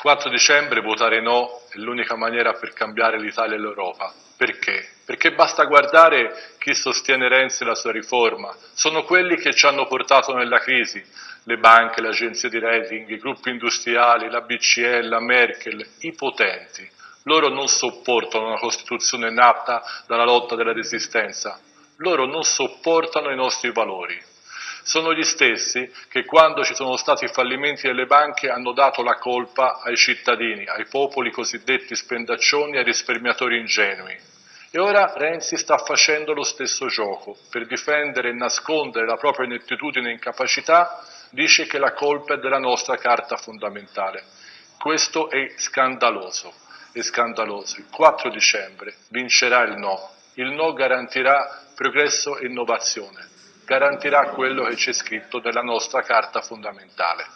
4 dicembre votare no è l'unica maniera per cambiare l'Italia e l'Europa. Perché? Perché basta guardare chi sostiene Renzi e la sua riforma. Sono quelli che ci hanno portato nella crisi, le banche, le agenzie di rating, i gruppi industriali, la BCE, la Merkel, i potenti. Loro non sopportano una Costituzione nata dalla lotta della resistenza. Loro non sopportano i nostri valori sono gli stessi che quando ci sono stati fallimenti delle banche hanno dato la colpa ai cittadini, ai popoli cosiddetti spendaccioni ai risparmiatori ingenui. E ora Renzi sta facendo lo stesso gioco. Per difendere e nascondere la propria inettitudine e incapacità dice che la colpa è della nostra carta fondamentale. Questo è scandaloso, è scandaloso. Il 4 dicembre vincerà il no. Il no garantirà progresso e innovazione garantirà quello che c'è scritto nella nostra Carta fondamentale.